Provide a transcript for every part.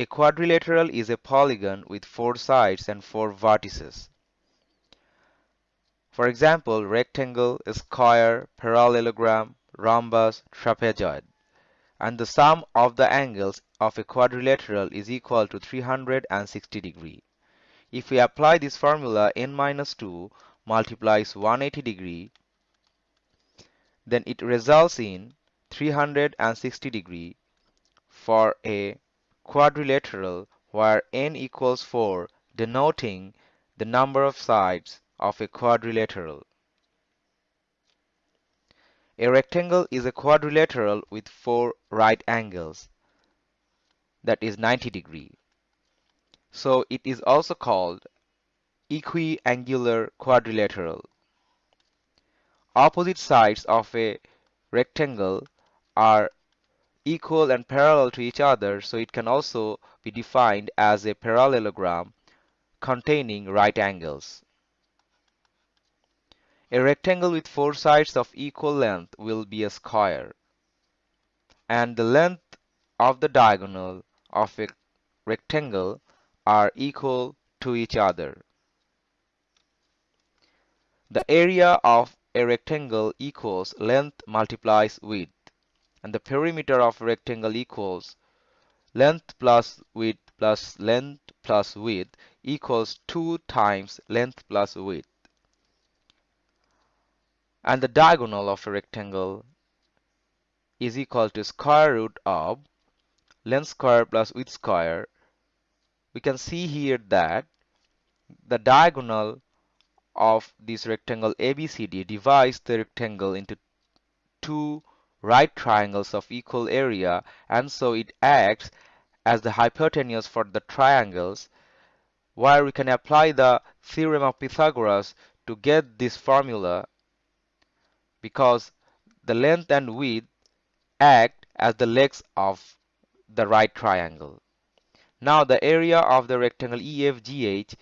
A quadrilateral is a polygon with four sides and four vertices. For example, rectangle, square, parallelogram, rhombus, trapezoid. And the sum of the angles of a quadrilateral is equal to 360 degree. If we apply this formula n minus 2 multiplies 180 degree, then it results in 360 degree for a quadrilateral where n equals 4 denoting the number of sides of a quadrilateral. A rectangle is a quadrilateral with four right angles that is 90 degree. So it is also called equiangular quadrilateral. Opposite sides of a rectangle are equal and parallel to each other so it can also be defined as a parallelogram containing right angles. A rectangle with four sides of equal length will be a square, and the length of the diagonal of a rectangle are equal to each other. The area of a rectangle equals length multiplies width, and the perimeter of a rectangle equals length plus width plus length plus width equals 2 times length plus width and the diagonal of a rectangle is equal to square root of length square plus width square. We can see here that the diagonal of this rectangle ABCD divides the rectangle into two right triangles of equal area and so it acts as the hypotenuse for the triangles where we can apply the theorem of Pythagoras to get this formula because the length and width act as the legs of the right triangle. Now the area of the rectangle EFGH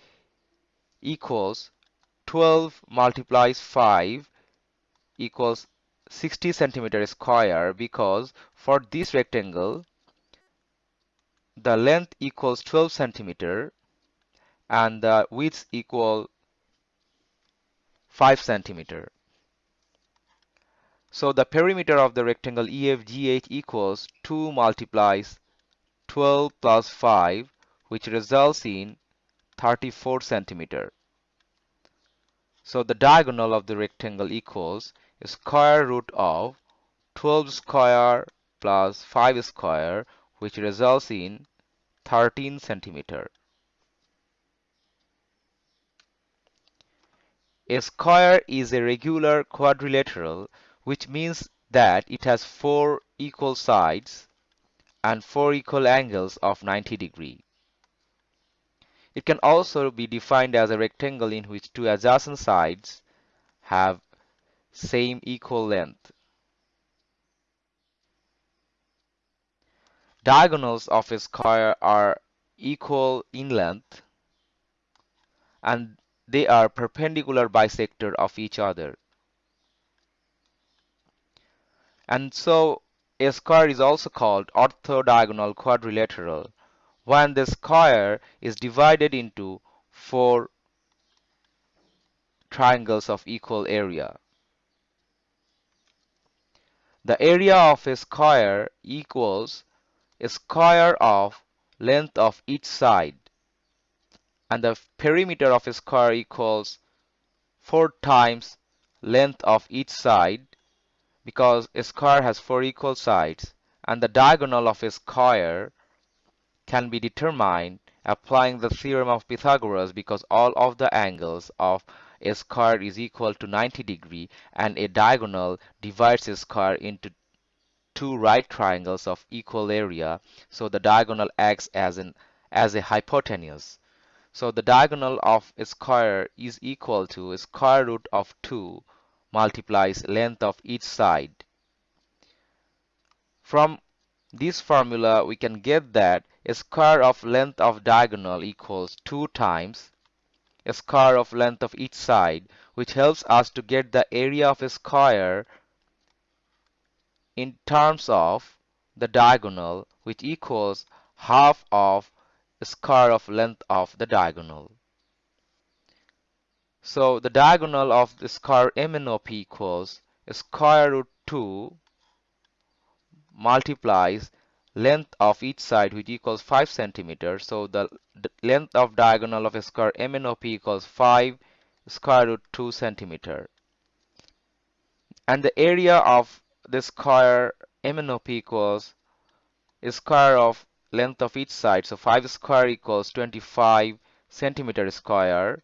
equals 12 multiplies 5 equals 60 centimeter square because for this rectangle the length equals 12 centimeter and the width equal 5 centimeter. So the perimeter of the rectangle EFGH equals 2 multiplies 12 plus 5 which results in 34 centimeter. So the diagonal of the rectangle equals square root of 12 square plus 5 square which results in 13 centimeter. A square is a regular quadrilateral which means that it has four equal sides and four equal angles of 90 degree. It can also be defined as a rectangle in which two adjacent sides have same equal length. Diagonals of a square are equal in length and they are perpendicular bisector of each other. And so a square is also called orthodiagonal quadrilateral when the square is divided into four triangles of equal area. The area of a square equals a square of length of each side. And the perimeter of a square equals 4 times length of each side because a square has four equal sides. And the diagonal of a square can be determined applying the theorem of Pythagoras because all of the angles of a square is equal to 90 degree and a diagonal divides a square into two right triangles of equal area so the diagonal acts as an as a hypotenuse so the diagonal of a square is equal to square root of 2 multiplies length of each side. From this formula we can get that a square of length of diagonal equals 2 times a square of length of each side which helps us to get the area of a square in terms of the diagonal which equals half of square of length of the diagonal. So the diagonal of the square MNOP equals square root 2 multiplies length of each side which equals 5 centimeters. So the, the length of diagonal of a square MNOP equals 5 square root 2 centimeter. And the area of the square MNOP equals square of length of each side. So 5 square equals 25 centimeter square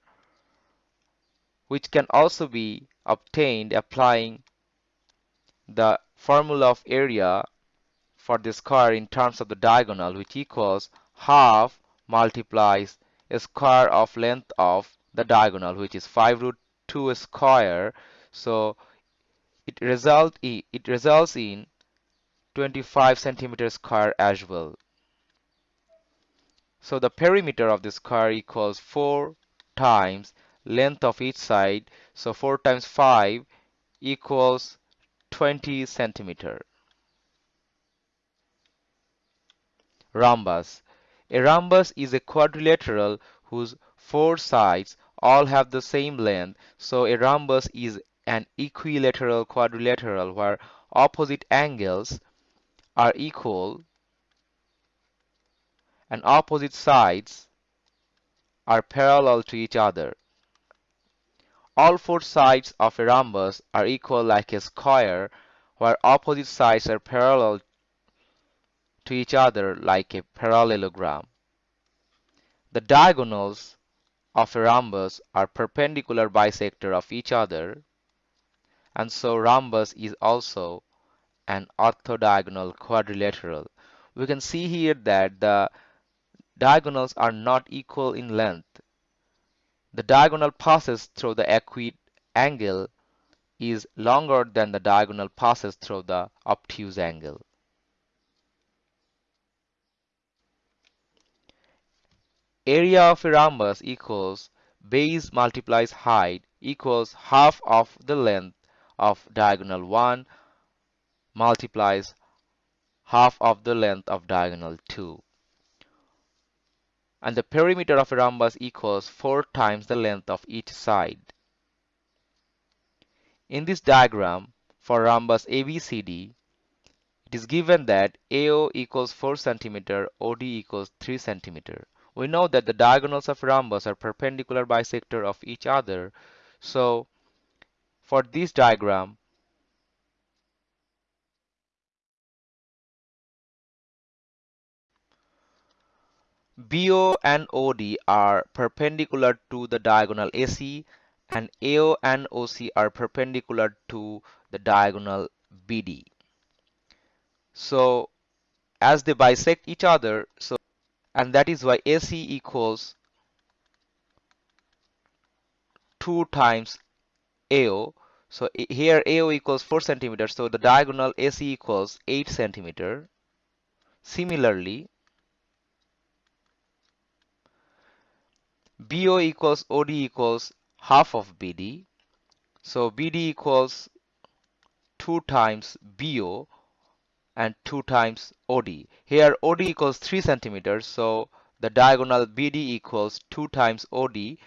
which can also be obtained applying the formula of area for the square in terms of the diagonal which equals half multiplies a square of length of the diagonal which is 5 root 2 square. So it result it results in 25 centimeter square as well. So the perimeter of the square equals 4 times length of each side. So 4 times 5 equals 20 centimeter rhombus a rhombus is a quadrilateral whose four sides all have the same length so a rhombus is an equilateral quadrilateral where opposite angles are equal and opposite sides are parallel to each other. All four sides of a rhombus are equal like a square where opposite sides are parallel to each other like a parallelogram. The diagonals of a rhombus are perpendicular bisector of each other and so rhombus is also an orthodiagonal quadrilateral. We can see here that the diagonals are not equal in length the diagonal passes through the acute angle is longer than the diagonal passes through the obtuse angle. Area of a rhombus equals base multiplies height equals half of the length of diagonal 1 multiplies half of the length of diagonal 2 and the perimeter of a rhombus equals 4 times the length of each side. In this diagram for rhombus ABCD, it is given that AO equals 4 cm, OD equals 3 cm. We know that the diagonals of rhombus are perpendicular bisector of each other. So for this diagram, BO and OD are perpendicular to the diagonal AC and AO and OC are perpendicular to the diagonal BD. So as they bisect each other, so and that is why AC equals 2 times AO. So here AO equals 4 centimeters, so the diagonal AC equals 8 centimeter. Similarly, BO equals OD equals half of BD. So BD equals 2 times BO and 2 times OD. Here OD equals 3 centimeters. So the diagonal BD equals 2 times OD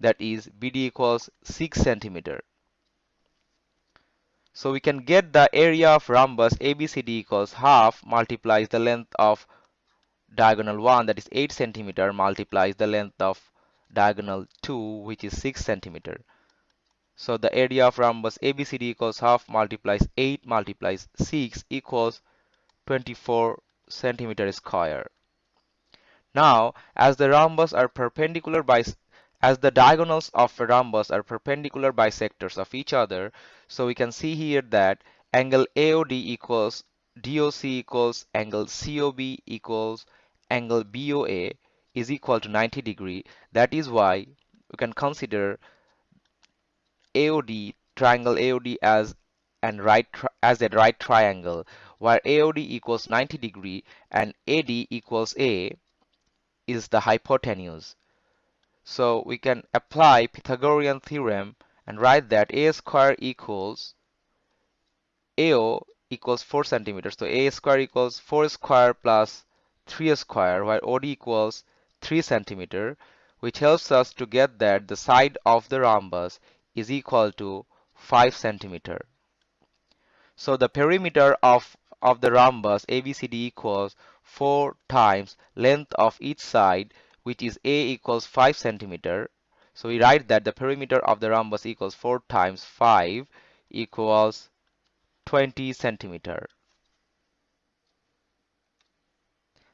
that is BD equals 6 centimeter. So we can get the area of rhombus ABCD equals half multiplies the length of diagonal 1 that is 8 centimeter multiplies the length of diagonal 2 which is 6 centimeter. So the area of rhombus ABCD equals half multiplies 8 multiplies 6 equals 24 centimeter square. Now as the rhombus are perpendicular by as the diagonals of a rhombus are perpendicular bisectors of each other so we can see here that angle AOD equals DOC equals angle COB equals angle BOA is equal to 90 degree. That is why we can consider AOD triangle AOD as and right as a right triangle where AOD equals 90 degree and AD equals A is the hypotenuse. So we can apply Pythagorean theorem and write that A square equals AO equals 4 centimeters. So A square equals 4 square plus 3 square where OD equals 3 centimeter which helps us to get that the side of the rhombus is equal to 5 centimeter. So the perimeter of, of the rhombus ABCD equals 4 times length of each side which is A equals 5 centimeter. So we write that the perimeter of the rhombus equals 4 times 5 equals 20 centimeter.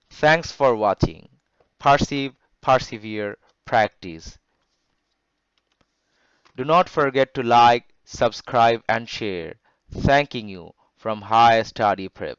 Thanks for watching. Perceive, persevere, practice. Do not forget to like, subscribe and share. Thanking you from High Study Prep.